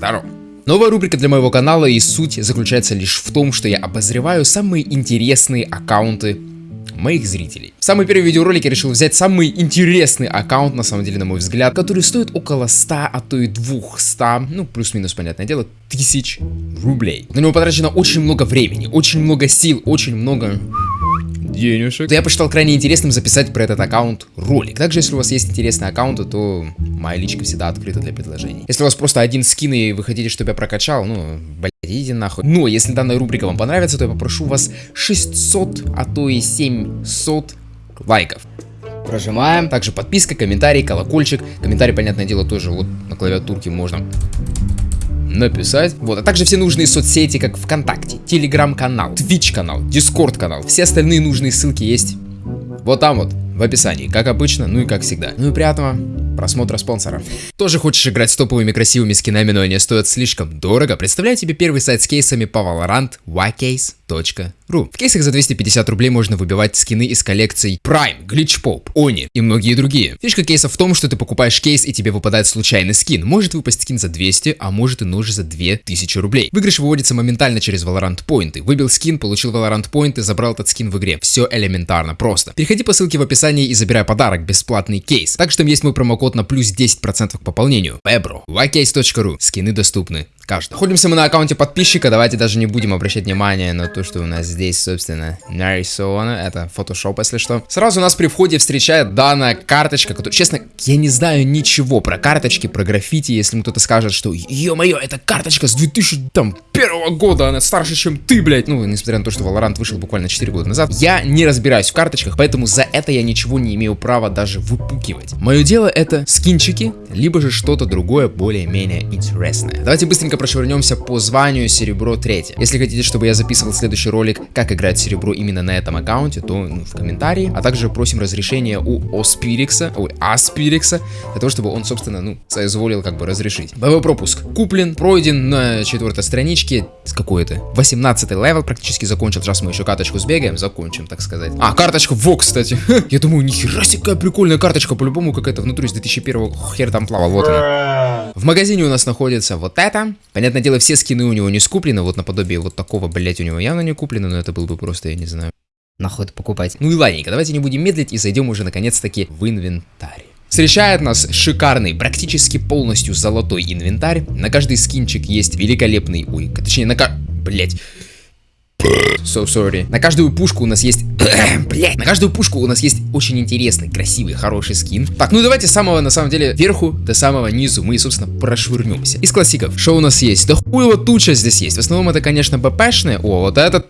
Здорово. Новая рубрика для моего канала и суть заключается лишь в том, что я обозреваю самые интересные аккаунты моих зрителей. В самый первый видеоролик я решил взять самый интересный аккаунт, на самом деле, на мой взгляд, который стоит около 100, а то и 200, ну, плюс-минус, понятное дело, тысяч рублей. На него потрачено очень много времени, очень много сил, очень много денежек. То я посчитал крайне интересным записать про этот аккаунт ролик. Также, если у вас есть интересные аккаунты, то моя личка всегда открыта для предложений. Если у вас просто один скин и вы хотите, чтобы я прокачал, ну, блядь, идите нахуй. Но если данная рубрика вам понравится, то я попрошу вас 600, а то и 700 лайков. Прожимаем. Также подписка, комментарий, колокольчик. Комментарий, понятное дело, тоже вот на клавиатурке можно написать. Вот, а также все нужные соцсети, как ВКонтакте, Телеграм-канал, Твич-канал, Дискорд-канал. Все остальные нужные ссылки есть вот там вот, в описании, как обычно, ну и как всегда. Ну и приятного просмотра спонсора. Тоже хочешь играть с топовыми красивыми скинами, но они стоят слишком дорого? Представляю тебе первый сайт с кейсами по Valorant, Ycase ру. В кейсах за 250 рублей можно выбивать скины из коллекций Prime, Glitch Pop, Oni и многие другие. Фишка кейса в том, что ты покупаешь кейс и тебе выпадает случайный скин. Может выпасть скин за 200, а может и нож за 2000 рублей. Выигрыш выводится моментально через Valorant Point. Выбил скин, получил Valorant Point и забрал этот скин в игре. Все элементарно просто. Переходи по ссылке в описании и забирай подарок, бесплатный кейс. Также там есть мой промокод на плюс 10% к пополнению. Pebro, ycase.ru. Скины доступны каждый. Находимся мы на аккаунте подписчика, давайте даже не будем обращать внимание на то, что у нас здесь, собственно, нарисовано. Это Photoshop, если что. Сразу нас при входе встречает данная карточка, которая, честно, я не знаю ничего про карточки, про граффити, если мне кто-то скажет, что, ё-моё, это карточка с 2001 года, она старше, чем ты, блядь. Ну, несмотря на то, что Valorant вышел буквально 4 года назад. Я не разбираюсь в карточках, поэтому за это я ничего не имею права даже выпукивать. Мое дело это скинчики, либо же что-то другое более-менее интересное. Давайте быстренько прошвырнемся по званию серебро 3. Если хотите, чтобы я записывал следующий ролик, как играть серебро именно на этом аккаунте, то ну, в комментарии. А также просим разрешения у Оспирикса, ой, Аспирикса, для того, чтобы он, собственно, ну, соизволил как бы разрешить. Боевой пропуск куплен, пройден на четвертой страничке, с какой это? 18 level практически закончил, сейчас мы еще карточку сбегаем, закончим, так сказать. А, карточка, во, кстати. Я думаю, нихера себе какая прикольная карточка, по-любому какая-то внутри с 2001 хер там плавал, вот она. В магазине у нас находится вот это, Понятное дело, все скины у него не скуплены, вот наподобие вот такого, блять, у него явно не куплено, но это был бы просто, я не знаю, нахуй это покупать. Ну и ладненько, давайте не будем медлить и зайдем уже наконец-таки в инвентарь. Встречает нас шикарный, практически полностью золотой инвентарь. На каждый скинчик есть великолепный, ой, точнее на. Блять. So sorry. На каждую пушку у нас есть... Блять. На каждую пушку у нас есть очень интересный, красивый, хороший скин. Так, ну давайте с самого, на самом деле, верху до самого низу мы, собственно, прошвырнемся. Из классиков, что у нас есть? Да хуево туча здесь есть. В основном это, конечно, БПшные. О, вот этот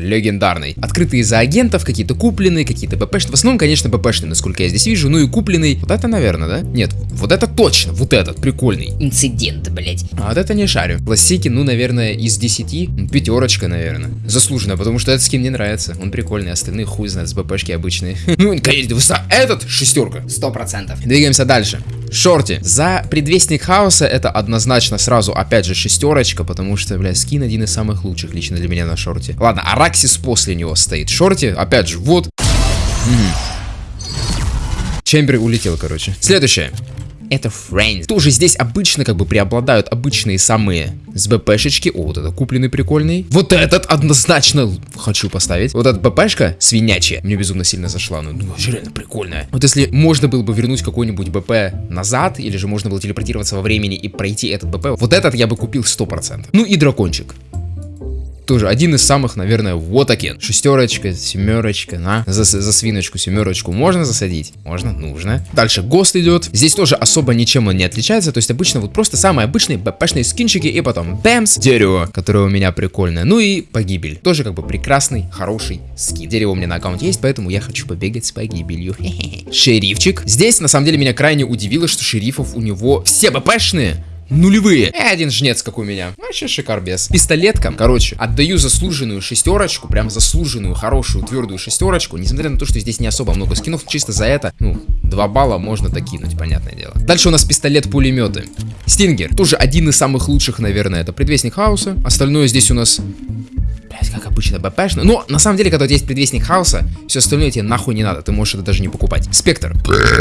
легендарный. Открытые за агентов, какие-то купленные, какие-то БПшные. В основном, конечно, БПшные, насколько я здесь вижу. Ну и купленный. Вот это, наверное, да? Нет, вот это точно. Вот этот, прикольный. Инцидент, блять. А вот это не шарю. Классики, ну, наверное, из 10. Пятерочка, наверное. Заслуженно, потому что этот скин мне нравится. Он прикольный, остальные хуй знает, с БПшки обычные. Ну, конечно. Этот шестерка. Сто процентов. Двигаемся дальше. Шорти. За предвестник хаоса это однозначно сразу, опять же, шестерочка, потому что, бля, скин один из самых лучших лично для меня на шорте. Ладно, Араксис после него стоит. Шорти, опять же, вот. Чембер улетел, короче. Следующее это Friends. Тоже здесь обычно как бы преобладают обычные самые с БПшечки. О, вот это купленный прикольный. Вот этот однозначно хочу поставить. Вот эта БПшка свинячая. Мне безумно сильно зашла. Ну, ну реально прикольная. Вот если можно было бы вернуть какой-нибудь БП назад, или же можно было телепортироваться во времени и пройти этот БП, вот этот я бы купил 100%. Ну и дракончик тоже один из самых, наверное, вот окен. Шестерочка, семерочка, на. За, за свиночку, семерочку можно засадить? Можно, нужно. Дальше ГОСТ идет. Здесь тоже особо ничем он не отличается. То есть обычно вот просто самые обычные БПшные скинчики и потом бэмс, дерево, которое у меня прикольное. Ну и погибель. Тоже как бы прекрасный, хороший скин. Дерево у меня на аккаунте есть, поэтому я хочу побегать с погибелью. Шерифчик. Здесь на самом деле меня крайне удивило, что шерифов у него все БПшные нулевые. И один жнец, как у меня. Вообще шикарбес. Пистолеткам, короче, отдаю заслуженную шестерочку, прям заслуженную, хорошую, твердую шестерочку. Несмотря на то, что здесь не особо много скинов, чисто за это, ну, 2 балла можно докинуть, понятное дело. Дальше у нас пистолет-пулеметы. Стингер, тоже один из самых лучших, наверное, это предвестник хаоса. Остальное здесь у нас обычно БПшную. Но на самом деле, когда у тебя есть предвестник хаоса, все остальное тебе нахуй не надо. Ты можешь это даже не покупать. Спектр.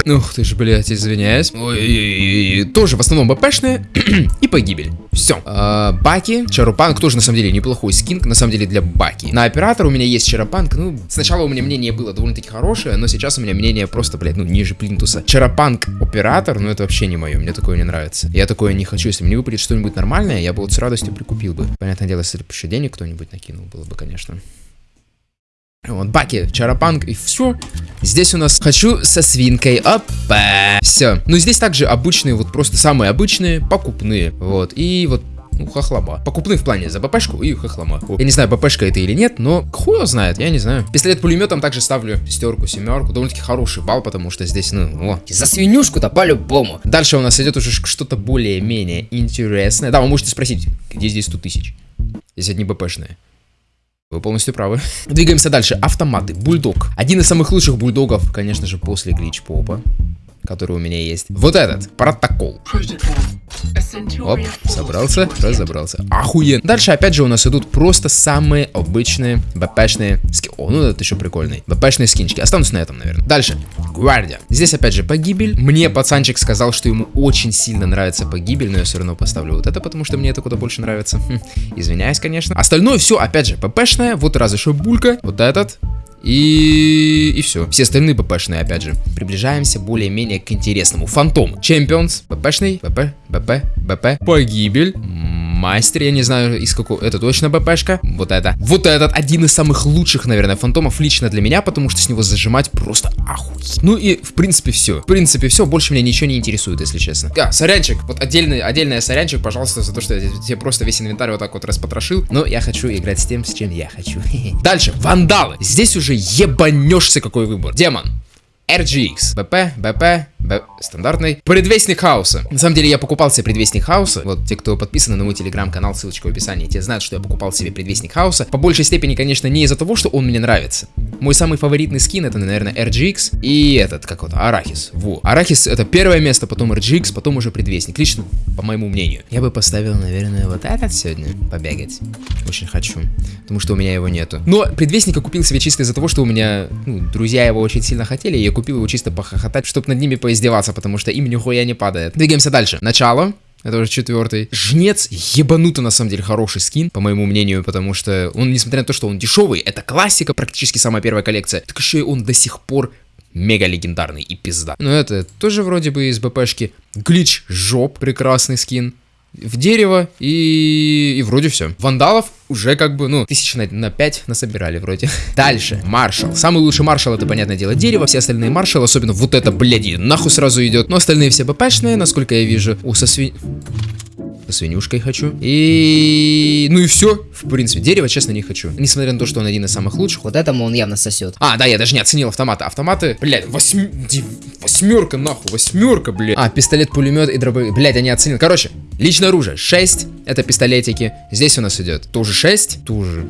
Ух ты ж, блядь, извиняюсь. Ой, тоже в основном БПшные и погибель. Все. А, Баки, Чарупанк тоже на самом деле неплохой скин, на самом деле для Баки. На оператор у меня есть Чарапанк, ну, сначала у меня мнение было довольно-таки хорошее, но сейчас у меня мнение просто, блядь, ну, ниже плинтуса. Чарапанк оператор, ну, это вообще не мое, мне такое не нравится. Я такое не хочу, если мне выпадет что-нибудь нормальное, я бы вот с радостью прикупил бы. Понятное дело, если бы еще денег кто-нибудь накинул, было бы, конечно. Вот, Баки, Чарапанк и все. Здесь у нас хочу со свинкой. Опа. Все. Ну, здесь также обычные, вот просто самые обычные, покупные. Вот. И вот ну, хохлома. Покупные в плане за БПшку и хохлома. Я не знаю, БПшка это или нет, но его знает, я не знаю. Пистолет пулеметом также ставлю шестерку, семерку. Довольно-таки хороший балл, потому что здесь, ну, о. За свинюшку-то по-любому. Дальше у нас идет уже что-то более-менее интересное. Да, вы можете спросить, где здесь 100 тысяч? Это не БПшные. Вы полностью правы. Двигаемся дальше. Автоматы. Бульдог. Один из самых лучших бульдогов, конечно же, после глич попа который у меня есть. Вот этот, протокол. Оп, собрался, разобрался. Охуенно. Дальше, опять же, у нас идут просто самые обычные БПшные скины. О, ну это еще прикольный. БПшные скинчики. Останусь на этом, наверное. Дальше. Гвардия. Здесь, опять же, погибель. Мне пацанчик сказал, что ему очень сильно нравится погибель, но я все равно поставлю вот это, потому что мне это куда больше нравится. Хм, извиняюсь, конечно. Остальное все, опять же, ППшное. Вот разве что булька. Вот этот. И... и все. Все остальные БПшные, опять же. Приближаемся более-менее к интересному. Фантом. Champions. БПшный. БП. БП. БП. Погибель мастер, я не знаю из какого, это точно БПшка, вот это. Вот этот один из самых лучших, наверное, фантомов лично для меня, потому что с него зажимать просто охуеть. Ну и, в принципе, все. В принципе, все, больше меня ничего не интересует, если честно. А, сорянчик, вот отдельный, отдельная сорянчик, пожалуйста, за то, что я тебе просто весь инвентарь вот так вот распотрошил, но я хочу играть с тем, с чем я хочу. Дальше, вандалы. Здесь уже ебанешься какой выбор. Демон. RGX. БП, БП, Б... стандартный. Предвестник хаоса. На самом деле я покупал себе предвестник хаоса. Вот те, кто подписаны на мой телеграм-канал, ссылочка в описании, те знают, что я покупал себе предвестник хаоса. По большей степени, конечно, не из-за того, что он мне нравится. Мой самый фаворитный скин это, наверное, RGX и этот, как вот, Арахис. Во. Арахис это первое место, потом RGX, потом уже предвестник. Лично, по моему мнению. Я бы поставил, наверное, вот этот сегодня побегать. Очень хочу. Потому что у меня его нету. Но предвестника купил себе чисто из-за того, что у меня, ну, друзья его очень сильно хотели, и я купил его чисто похохотать, чтобы над ними поиздеваться, потому что им нихуя не падает. Двигаемся дальше. Начало. Это уже четвертый. Жнец ебануто на самом деле хороший скин, по моему мнению, потому что он, несмотря на то, что он дешевый, это классика, практически самая первая коллекция, так еще и он до сих пор мега легендарный и пизда. Но это тоже вроде бы из БПшки. Глич жоп, прекрасный скин в дерево и, и вроде все. Вандалов уже как бы, ну, тысяч на, на 5 насобирали вроде. Дальше, маршал. Самый лучший маршал это, понятное дело, дерево. Все остальные маршалы, особенно вот это, блядь, нахуй сразу идет. Но остальные все БПшные, насколько я вижу. У, со сви свинюшкой хочу. И... Ну и все. В принципе, дерево, честно, не хочу. Несмотря на то, что он один из самых лучших. Вот этому он явно сосет. А, да, я даже не оценил автоматы. Автоматы, блядь, восьм... восьмерка, нахуй, восьмерка, блядь. А, пистолет, пулемет и дробовик. Блядь, я не оценил. Короче, личное оружие 6. Это пистолетики. Здесь у нас идет тоже 6. Тоже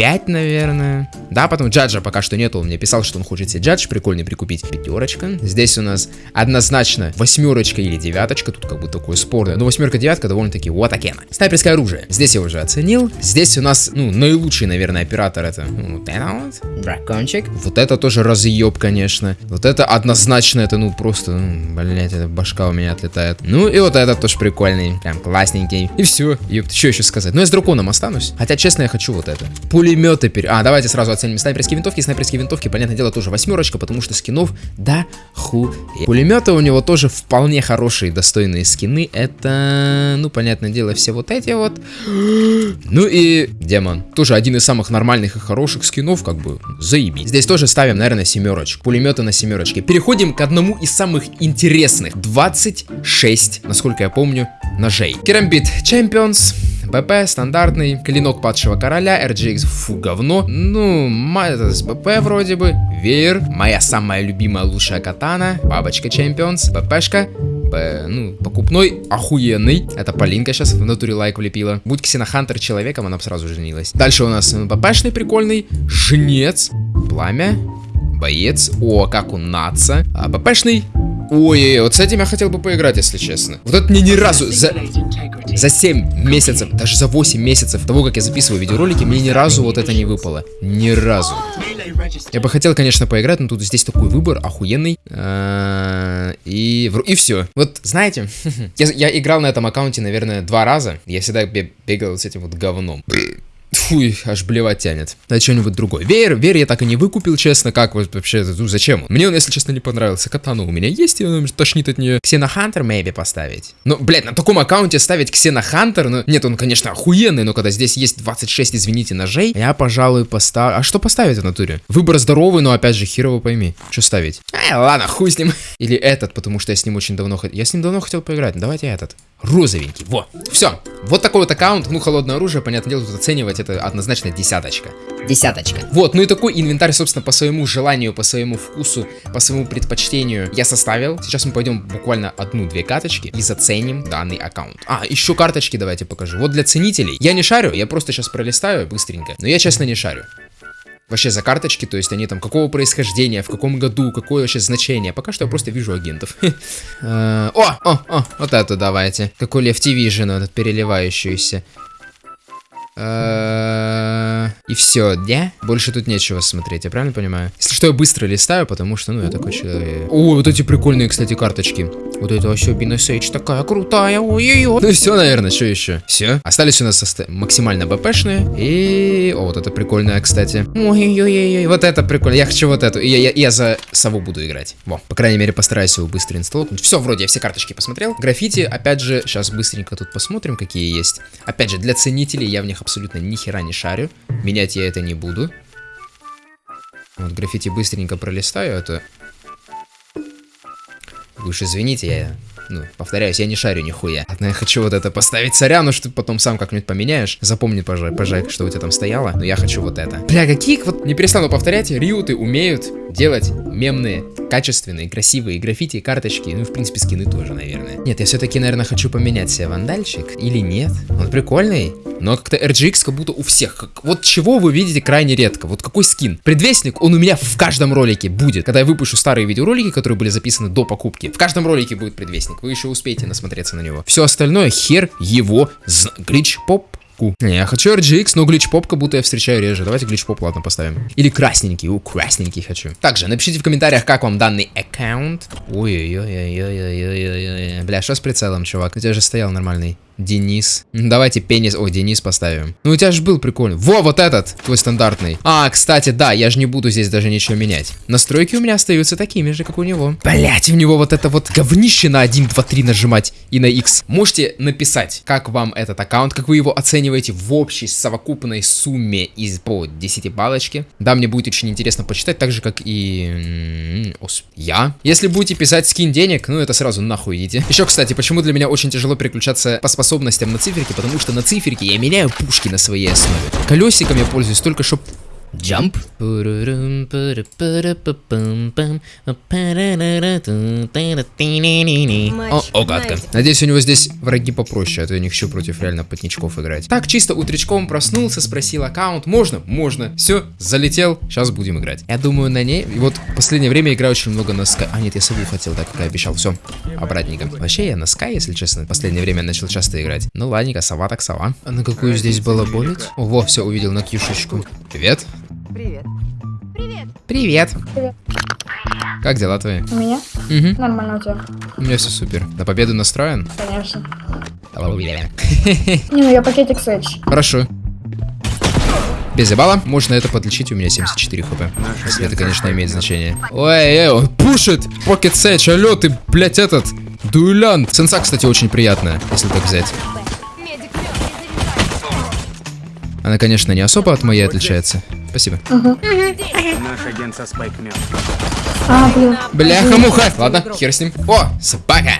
5, наверное. Да, потом джаджа пока что нету. Он мне писал, что он хочет себе джадж прикольный прикупить. Пятерочка. Здесь у нас однозначно восьмерочка или девяточка. Тут как бы такое спорное. Но восьмерка, девятка довольно-таки вот такена. Снайперское оружие. Здесь я уже оценил. Здесь у нас, ну, наилучший, наверное, оператор это ну, вот это вот. Дракончик. Вот это тоже разъеб, конечно. Вот это однозначно, это ну просто, ну, блять, это башка у меня отлетает. Ну и вот этот тоже прикольный. Прям классненький. И все. Ёпт, что еще сказать? Ну я с драконом останусь. Хотя, честно, я хочу вот это. Пулеметы пере... А, давайте сразу оценим снайперские винтовки. Снайперские винтовки, понятное дело, тоже восьмерочка, потому что скинов да ху. Пулеметы у него тоже вполне хорошие, достойные скины. Это, ну, понятное дело, все вот эти вот. Ну и демон. Тоже один из самых нормальных и хороших скинов, как бы, заебись. Здесь тоже ставим, наверное, семерочку. Пулеметы на семерочке. Переходим к одному из самых интересных. 26, насколько я помню, ножей. Керамбит Champions. БП стандартный, клинок падшего короля, RGX, фу, говно. Ну, это с БП вроде бы. Веер, моя самая любимая лучшая катана, бабочка Champions, БПшка, ну, покупной, охуенный. Это Полинка сейчас в натуре лайк влепила. Будь Xenohunter человеком, она бы сразу женилась. Дальше у нас БПшный прикольный, жнец, пламя, боец, о, как у наца, а, БПшный, ой, вот с этим я хотел бы поиграть, если честно. Вот это мне ни разу за... За 7 месяцев, даже за 8 месяцев того, как я записываю видеоролики, мне ни разу вот это не выпало. Ни разу. Я бы хотел, конечно, поиграть, но тут здесь такой выбор охуенный. А, И, и все. Вот, знаете, я, играл на этом аккаунте, наверное, два раза. Я всегда бе- бегал с этим вот говном. Фуй, аж блевать тянет. Да что-нибудь другое. Веер, веер я так и не выкупил, честно. Как вот вообще, ну зачем? он? Мне он, если честно, не понравился. Катана у меня есть, и он тошнит от нее. Ксенохантер, maybe, поставить. Ну, блядь, на таком аккаунте ставить Ксенохантер, ну, нет, он, конечно, охуенный, но когда здесь есть 26, извините, ножей, я, пожалуй, поставлю... А что поставить в натуре? Выбор здоровый, но, опять же, херово пойми. Что ставить? Ай, ладно, хуй с ним. Или этот, потому что я с ним очень давно хотел... Я с ним давно хотел поиграть, давайте этот. Розовенький, во. Все. Вот такой вот аккаунт, ну, холодное оружие, понятное дело, тут оценивать это однозначно десяточка. Десяточка. Вот, ну и такой инвентарь, собственно, по своему желанию, по своему вкусу, по своему предпочтению я составил. Сейчас мы пойдем буквально одну-две карточки и заценим данный аккаунт. А, еще карточки давайте покажу. Вот для ценителей. Я не шарю, я просто сейчас пролистаю быстренько. Но я, честно, не шарю. Вообще за карточки, то есть они там какого происхождения, в каком году, какое вообще значение. Пока что я просто вижу агентов. Э, О, о, о, вот эту давайте. Какой Лев Vision, этот переливающийся. Э, И все, да? Больше тут нечего смотреть, я правильно понимаю? Если что, я быстро листаю, потому что, ну, я такой человек. О, вот эти прикольные, кстати, карточки. Вот это вообще Бинесейдж такая крутая, ой-ой-ой. Ну все, наверное, что еще? Все. Остались у нас максимально БПшные. И... О, вот это прикольная, кстати. Ой-ой-ой-ой. Вот это прикольно. Я хочу вот эту. Я, я, я за сову буду играть. Во, по крайней мере, постараюсь его быстро инсталлнуть. Все, вроде я все карточки посмотрел. Граффити, опять же, сейчас быстренько тут посмотрим, какие есть. Опять же, для ценителей я в них абсолютно ни хера не шарю. Менять я это не буду. Вот граффити быстренько пролистаю, это... Вы уж извините, я... Ну, повторяюсь, я не шарю нихуя. Ладно, я хочу вот это поставить царяну, что ты потом сам как-нибудь поменяешь. Запомни, пожалуй, пожалуй, что у тебя там стояло. Но я хочу вот это. Бля, какие вот... Не перестану повторять, риуты умеют делать мемные, качественные, красивые граффити, карточки. Ну, в принципе, скины тоже, наверное. Нет, я все-таки, наверное, хочу поменять себе вандальчик. Или нет? Он прикольный. Но как-то RGX как будто у всех. Как- вот чего вы видите крайне редко. Вот какой скин. Предвестник, он у меня в каждом ролике будет. Когда я выпущу старые видеоролики, которые были записаны до покупки. В каждом ролике будет предвестник. Вы еще успеете насмотреться на него. Все остальное хер его зна... Глич поп. Не, я хочу RGX, но глич поп как будто я встречаю реже. Давайте глич поп, ладно, поставим. Или красненький, у, красненький хочу. Также напишите в комментариях, как вам данный аккаунт. Ой-ой-ой-ой-ой-ой-ой-ой. Бля, что с прицелом, чувак? У тебя же стоял нормальный. Денис. М, Давайте пенис... Ой, Денис поставим. Ну, у тебя же был прикольный. Во, вот этот, твой стандартный. А, кстати, да, я же не буду здесь даже ничего менять. Настройки у меня остаются такими же, как у него. Блять, у него вот это вот говнище на 1, 2, 3 нажимать и на X. Можете написать, как вам этот аккаунт, как вы его оцениваете в общей совокупной сумме из по 10 балочки. Да, мне будет очень интересно почитать, так же, как и я. Если будете писать скин денег, ну это сразу нахуй идите. Еще, кстати, почему для меня очень тяжело переключаться по способностям на циферки, потому что на циферке я меняю пушки на своей основе. Колесиком я пользуюсь только чтоб Джамп. О, гадко. Надеюсь, у него здесь враги попроще, а то я не хочу против реально потничков играть. Так, чисто утречком проснулся, спросил аккаунт. Можно? Можно. Все, залетел, сейчас будем играть. Я думаю, на ней... И вот в последнее время играю очень много на Sky. А, нет, я сову хотел, так как я обещал. Все, обратненько. Вообще, я на Sky, если честно, в последнее время начал часто играть. Ну, ладненько, сова так сова. А на какую здесь балаболить? О, во, все, увидел на кьюшечку. Привет. Привет. Привет. Привет. Как дела твои? У меня? Угу. Нормально у тебя, У меня все супер. На победу настроен? конечно. Не, ну я пакетик Сэдж. Хорошо. Без ебала. Можно это подлечить, у меня 74 хп. Если это, конечно, имеет значение. Ой, эй, он пушит! Pocket Sage, алло, ты, блядь, этот... Дуэлянт. Сенса, кстати, очень приятная, если так взять. Она, конечно, не особо от моей отличается. Спасибо. Наш агент со Spike. А, блин. Бляха-муха. Ладно, хер с ним. О, собака.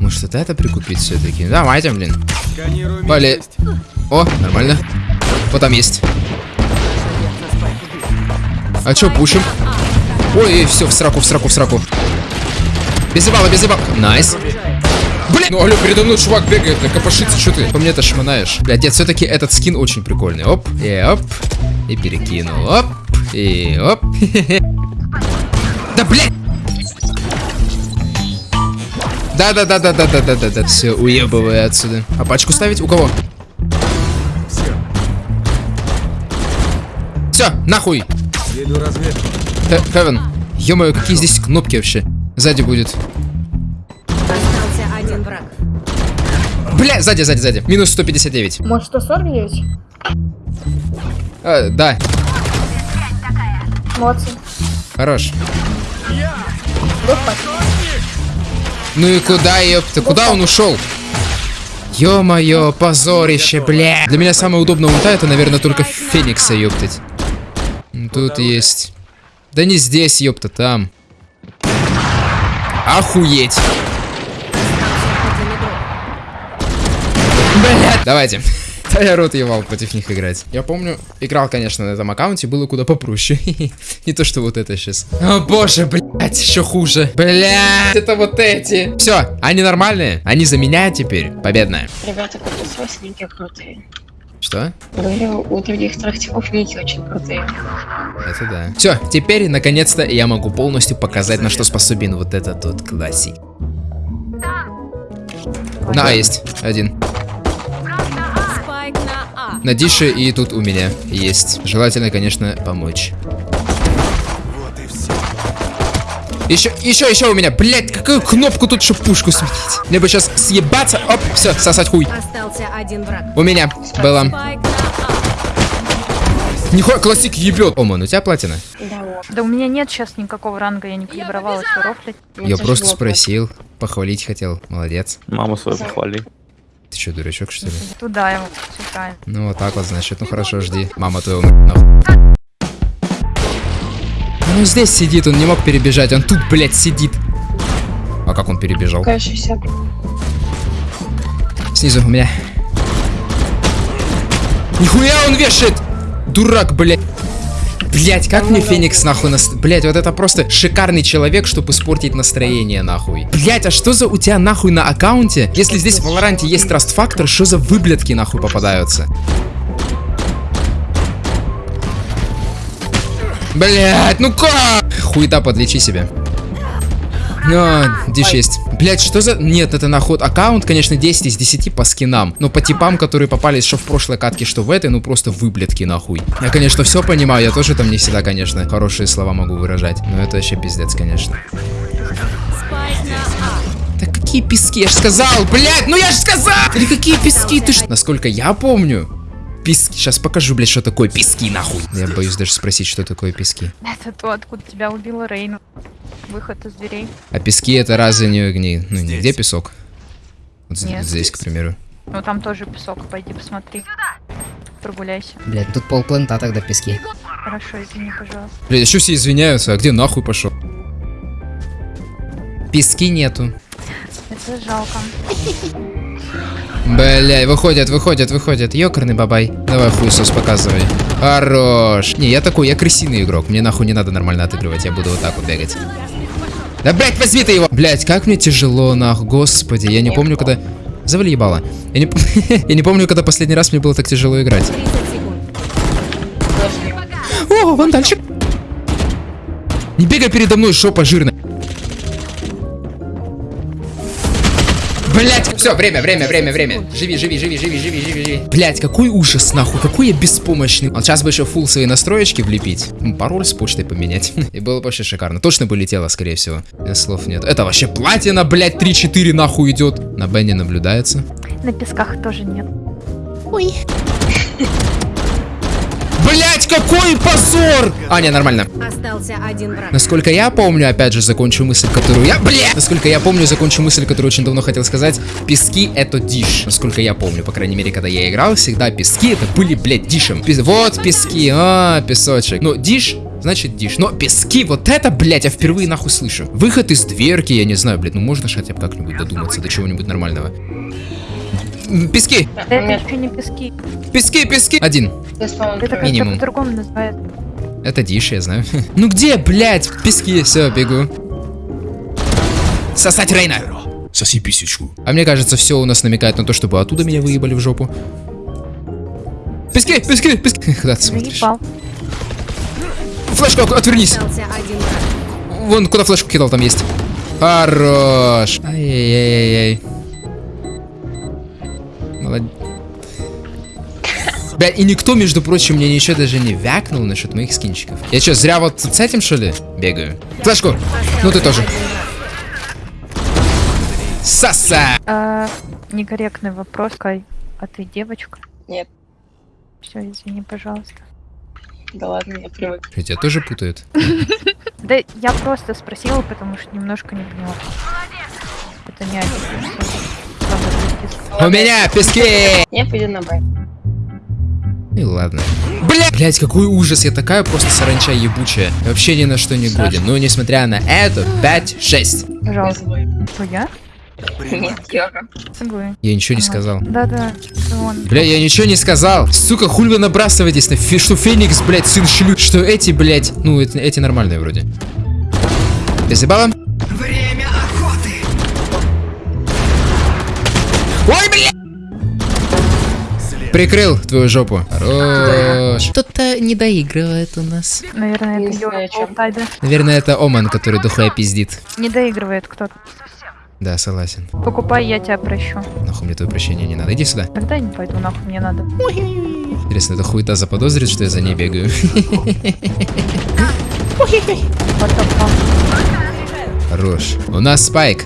Может, вот это прикупить все-таки? Давайте, блин. Местность. О, нормально. Вот там есть. А чё, пушим? Ой, все, в сраку, в сраку, в сраку. Без забала, без забала. Nice. Блин, ну алло, передо мной чувак бегает, да копошится, что ты? По мне это шмонаешь. Блядь, нет, все-таки этот скин очень прикольный. Оп, и оп, и перекинул. Оп, и оп. Да, блядь! Да-да-да-да-да-да-да-да. Все, уебывай отсюда. А пачку ставить? У кого? Все, нахуй. Веду разведку. Хе- Хевен. Какие здесь кнопки вообще? Сзади будет. Бля, сзади, сзади, сзади. Минус 159. Может 149? А, да, Молодцы. хорош. Ну и куда, ёпта? Куда он ушел? Ё-моё, позорище, бля. Для меня самая удобная ульта это, наверное, только Феникса, ёптать. М, Тут есть. Да не здесь, ёпта, там. Охуеть. Один игрок. Блядь. Давайте. Да я рот ебал против них играть. Я помню, играл, конечно, на этом аккаунте, было куда попроще. Не то, что вот это сейчас. О боже, блядь, еще хуже. Блядь, это вот эти. Все, они нормальные. Они за меня теперь. Победная. Ребята, как у вас ники крутые. Что? Говорю, у других трактиков ники очень крутые. Это да. Все, теперь, наконец-то, я могу полностью показать, на что способен вот этот вот классик. На А есть. Один. Спайк на. На Дише и тут у меня есть. Желательно, конечно, помочь. Еще, еще, еще у меня. Блять, какую кнопку тут, чтобы пушку сменить? Мне бы сейчас съебаться. Оп, все, сосать хуй. Остался один враг. У меня было. А. Нихуя, классик ебет. Оман, у тебя платина? Да. Да у меня нет сейчас никакого ранга, я не калибровалась, рофлить. Ну, Я просто спросил. Похвалить хотел. Молодец. Маму свою похвали. Ты что, дурачок, что ли? Туда его, правильно. Ну вот так вот, значит. Ну хорошо, жди. Мама твоего нахуй. Ну здесь сидит, он не мог перебежать. Он тут, блядь, сидит. А как он перебежал? Какая 60. Снизу у меня. Нихуя он вешает! Дурак, блядь. Блять, как мне Феникс нахуй нас... Блять, вот это просто шикарный человек, чтобы испортить настроение нахуй. Блять, а что за у тебя нахуй на аккаунте? Если здесь в Валоранте есть Trust Factor, что за выблядки нахуй попадаются? Блять, ну как? Хуета, подлечи себя. А, диш есть. Блять, что за... Нет, это наход. Аккаунт, конечно, 10 из 10 по скинам. Но по типам, которые попались что в прошлой катке, что в этой, ну просто выблядки нахуй. Я, конечно, все понимаю. Я тоже там не всегда, конечно, хорошие слова могу выражать. Но это вообще пиздец, конечно. Да какие пески? Я же сказал, блядь, ну я же сказал! Или какие пески? Ты ж... Насколько я помню, пески... Сейчас покажу, блядь, что такое пески, нахуй. Я боюсь даже спросить, что такое пески. Это то, откуда тебя убила Рейна. Выход из дверей. А пески это разве не... не ну, не где песок? Вот Нет. здесь, к примеру. Ну там тоже песок, пойди посмотри. Прогуляйся. Блядь, тут полплента тогда пески. Хорошо, извини, пожалуйста. Блядь, еще все извиняются, а где нахуй пошел? Пески нету. Это жалко. Бля, выходят, выходят, выходят. Ёкарный бабай. Давай хуесос показывай. Хорош. Не, я такой, я крысиный игрок. Мне нахуй не надо нормально отыгрывать. Я буду вот так вот бегать. Да, блядь, возьми ты его! Блядь, как мне тяжело, нахуй. Господи, я не помню, когда... Завали ебало. Я не, я не помню, когда последний раз мне было так тяжело играть. 30 секунд. О, вандальчик. Не бегай передо мной, шопа жирная. Блять, все, время, время, время, время. Живи, живи, живи, живи, живи, живи, живи. Блять, какой ужас, нахуй, какой я беспомощный. Вот сейчас бы еще фул свои настроечки влепить. Пароль с почтой поменять. И было бы вообще шикарно. Точно бы летело, скорее всего. Э, Слов нет. Это вообще платина, блять, 3-4 нахуй идет. На Бенни наблюдается. На песках тоже нет. Блять, какой позор! А, не, нормально. Остался один враг. Насколько я помню, опять же, закончу мысль, которую я... Бля! Насколько я помню, закончу мысль, которую очень давно хотел сказать. Пески — это диш. Насколько я помню, по крайней мере, когда я играл, всегда пески — это были, блядь, дишем. Пес- Вот пески, а, песочек. Ну, диш значит диш. Но пески, вот это, блядь, я впервые нахуй слышу. Выход из дверки, я не знаю, блядь, ну можно ж хотя бы как-нибудь додуматься до чего-нибудь нормального. Пески, Да это еще не пески. пески, пески. Один. Это как-то Минимум. по-другому называют. Это диш, я знаю. Ну где, блядь, пески? Все, бегу. Сосать Рейна. Соси писечку. А мне кажется, все у нас намекает на то, чтобы оттуда меня выебали в жопу. Пески, пески, пески. Куда ты смотришь? Флешку, отвернись. Вон, куда флешку кидал, там есть. Хорош. Ай-яй-яй-яй. Молодец. Бля, и никто, между прочим, мне ничего даже не вякнул насчет моих скинчиков. Я что, зря вот с этим, что ли, бегаю? Флешку! Ну ты тоже. Саса! А, некорректный вопрос, Кай. А ты девочка? Нет. Все, извини, пожалуйста. Да ладно, я привык. Что, тебя тоже путают? Да я просто спросила, потому что немножко не поняла. Это не один. У меня пески! Я пойду на Б. И ладно. Бля! Блять, какой ужас, я такая просто саранча ебучая. Вообще ни на что не годен. Но несмотря на это, 5-6. Я Пожалуйста. я? Нет. Согласен. Я ничего не сказал. Да-да. Бля, я ничего не сказал. Сука, хуй вы набрасываетесь на фи- что Феникс, блядь, сын шлю. Что эти, блядь, ну, эти, эти нормальные вроде. Ты заебала? Время Ой, бля! Прикрыл твою жопу. Хорош. Что-то не доигрывает у нас. Наверное, это. Полтайда. Наверное, это Оман, который дохуя пиздит. Не доигрывает кто-то. Да, согласен. Покупай, я тебя прощу. Нахуй мне твое прощение не надо. Иди сюда. Тогда я не пойду, нахуй мне надо. Интересно, эта хуета заподозрит, что я за ней бегаю? Хорош. У нас спайк.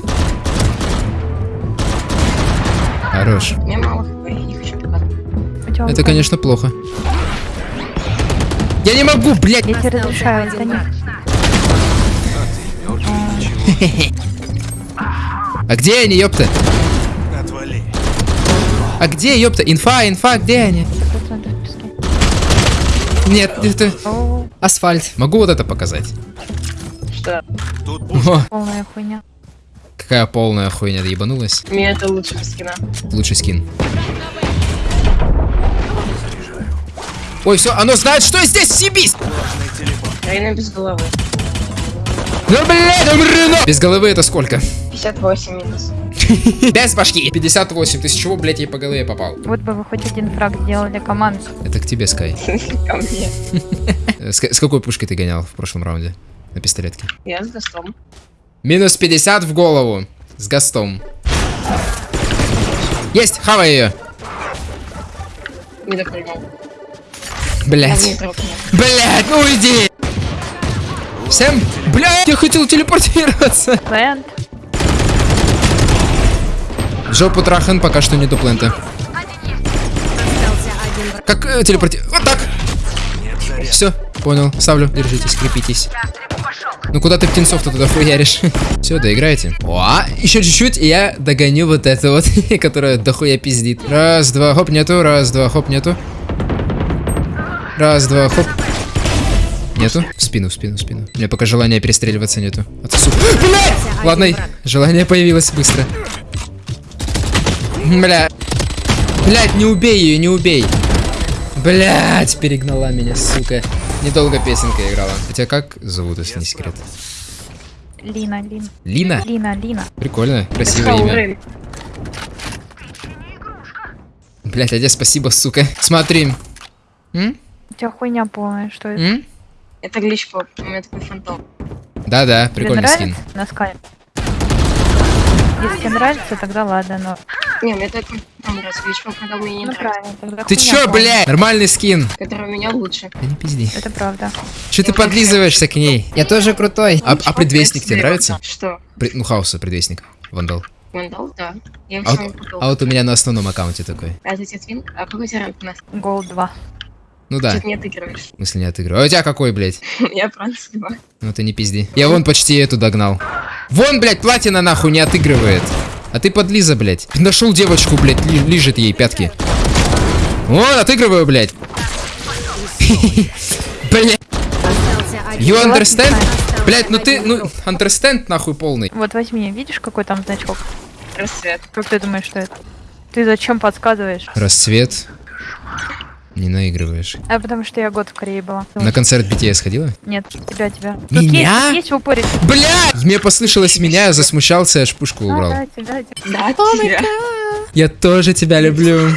Тебя Это, конечно, плохо. Я не могу, блядь! Я тебе разрешаю, это не... А где они, ёпта? А где, ёпта? Инфа, инфа, где они? 100% пески. Нет, это... Асфальт. Могу вот это показать? Что? О, полная хуйня. Какая полная хуйня, ебанулась. Мне это лучше без скина. Лучший скин. Ой, все, оно знает, что я здесь, съебись! Рейна без головы. Ну, блядь, умри, на- Без головы это сколько? 58 минус. Без башки. 58. Ты с чего, блядь, ей по голове попал? Вот бы вы хоть один фраг сделали команду. Это к тебе, Скай. Ко мне. С, какой пушкой ты гонял в прошлом раунде? На пистолетке. Я с гостом. Минус 50 в голову. С гастом. Есть, хавай ее. Не допрыгнул. Блять. не. Блять, ну иди. Всем, блять, я хотел телепортироваться. Плент. Жопу трахен, пока что нету плента. Как э, телепорти... Вот так. Все, понял. Ставлю. Держитесь, крепитесь. Ну куда ты птенцов-то туда хуяришь? Все, доиграете. О, еще чуть-чуть, и я догоню вот это вот, которая дохуя пиздит. Раз, два, хоп, нету. Раз, два, хоп, нету. Раз, два, хоп. Нету? В спину, в спину, в спину. У меня пока желания перестреливаться нету. Отсу. Блядь! Ладно, желание появилось быстро. Бля. Блядь, не убей ее, не убей. Блядь, перегнала меня, сука. Недолго песенка играла. Хотя как зовут, если не секрет? Лина, Лина. Лина? Лина, Лина. Прикольно, красивое имя. Рейн? Блядь, Адя, спасибо, сука. Смотри. М? У тебя хуйня полная, что это? М? Это гличпоп. У меня такой фантом. Да-да, Тебе прикольный скин. На скайп. Если тебе нравится, тогда ладно, но... Не, мне такой фантом нравится. Гличпоп, когда мне не Ну нравится. правильно, Ты чё, блядь? Нормальный скин. Который у меня лучше. Да не пизди. Это правда. Чё ты подлизываешься к ней? Я тоже крутой. А, а предвестник тебе нравится? Что? При- ну, хаоса предвестник. Вандал. Вандал? Да. Я А вот, а вот у меня на основном аккаунте такой. А это тебе твин? А какой тебе ранг у нас? Гол 2. Ну да, Чуть не отыгрываешь. в смысле не отыгрываю. А у тебя какой, блядь? Я бронз два. Ну ты не пизди. Я вон почти эту догнал. Вон, блядь, платина нахуй не отыгрывает. А ты подлиза, блядь. Нашел девочку, блядь, ли- лижет ей пятки. Вон, отыгрываю, блядь. Блядь, you understand? Блядь, ну ты, ну, understand нахуй полный. Вот возьми, видишь, какой там значок? Рассвет. Как ты думаешь, что это? Ты зачем подсказываешь? Расцвет. Не наигрываешь. А потому что я год в Корее была. На концерт BTS ходила? Нет, тебя, тебя. Меня? Тут есть, есть в упоре. Блядь! Мне послышалось меня, я засмущался, аж пушку А, убрал. да, тебя, тебя. Да, тебя. Я тоже тебя люблю.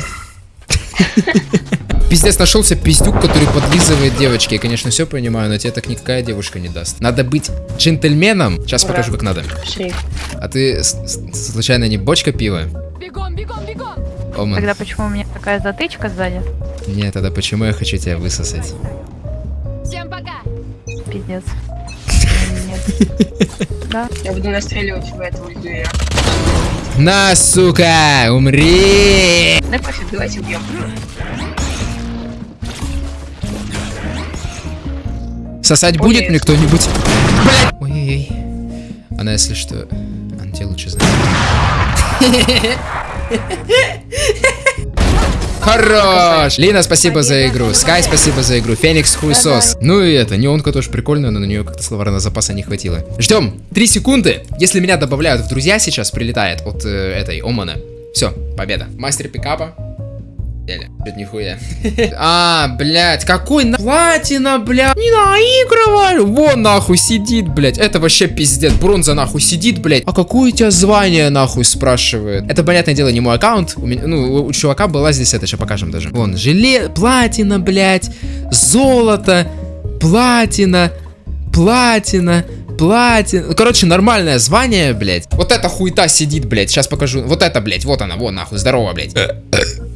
Пиздец, нашелся пиздюк, который подлизывает девочки. Я, конечно, все понимаю, но тебе так никакая девушка не даст. Надо быть джентльменом. Сейчас покажу, как надо. Шрифт. А ты, случайно, не бочка пива? Бегом, бегом, бегом! Оман. Тогда почему у меня такая затычка сзади? Нет, тогда почему я хочу тебя высосать? Всем пока! Пиздец. Нет. Да. Я буду настреливать в эту ульду. На, сука, умри! Да пофиг, давайте убьем. Сосать Ой, будет мне кто-нибудь? Блять! Ой-ой-ой. Она, если что, она тебя лучше знает. Хорош! Лина, спасибо за игру. Скай, спасибо за игру. Феникс, хуесос. Ну и это, неонка тоже прикольная, но на нее как-то словарного запаса не хватило. Ждем. Три секунды. Если меня добавляют в друзья сейчас, прилетает от э, этой Омана. Все, победа. Мастер пикапа. Еле. Чё-то нихуя. А, блядь, какой на... Платина, блядь. Не наигрывай. Вон нахуй сидит, блядь. Это вообще пиздец. Бронза нахуй сидит, блядь. А какое у тебя звание нахуй спрашивает? Это, понятное дело, не мой аккаунт. У меня, ну, у чувака была здесь это, сейчас покажем даже. Вон, желе... Платина, блядь. Золото. Платина. Платина. Ну, Короче, нормальное звание, блядь. Вот эта хуета сидит, блядь. Сейчас покажу. Вот это, блядь. Вот она, вон нахуй. Здорово, блядь.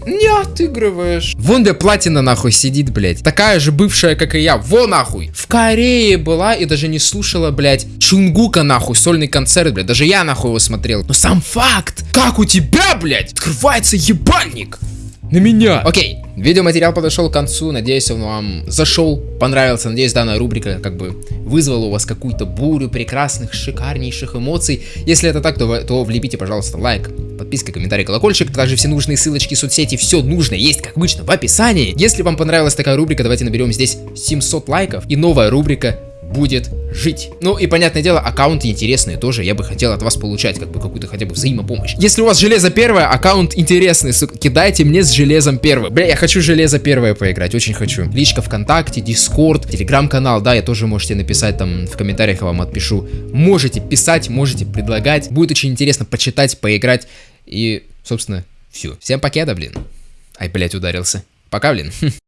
Не отыгрываешь. Вон где платина нахуй сидит, блядь. Такая же бывшая, как и я. Во нахуй. В Корее была и даже не слушала, блядь, Чунгука нахуй, сольный концерт, блядь. Даже я нахуй его смотрел. Но сам факт, как у тебя, блядь, открывается ебальник. На меня. Окей, видеоматериал подошел к концу. Надеюсь, он вам зашел, понравился. Надеюсь, данная рубрика как бы вызвала у вас какую-то бурю прекрасных, шикарнейших эмоций. Если это так, то, то влепите, пожалуйста, лайк, подписка, комментарий, колокольчик. Также все нужные ссылочки, соцсети, все нужное есть, как обычно, в описании. Если вам понравилась такая рубрика, давайте наберем здесь 700 лайков. И новая рубрика будет жить. Ну и понятное дело, аккаунты интересные тоже, я бы хотел от вас получать как бы какую-то хотя бы взаимопомощь. Если у вас железо первое, аккаунт интересный, сука, кидайте мне с железом первое. Бля, я хочу железо первое поиграть, очень хочу. Личка ВКонтакте, Дискорд, Телеграм-канал, да, я тоже можете написать там в комментариях, я вам отпишу. Можете писать, можете предлагать, будет очень интересно почитать, поиграть и, собственно, все. Всем покеда, блин. Ай, блять, ударился. Пока, блин.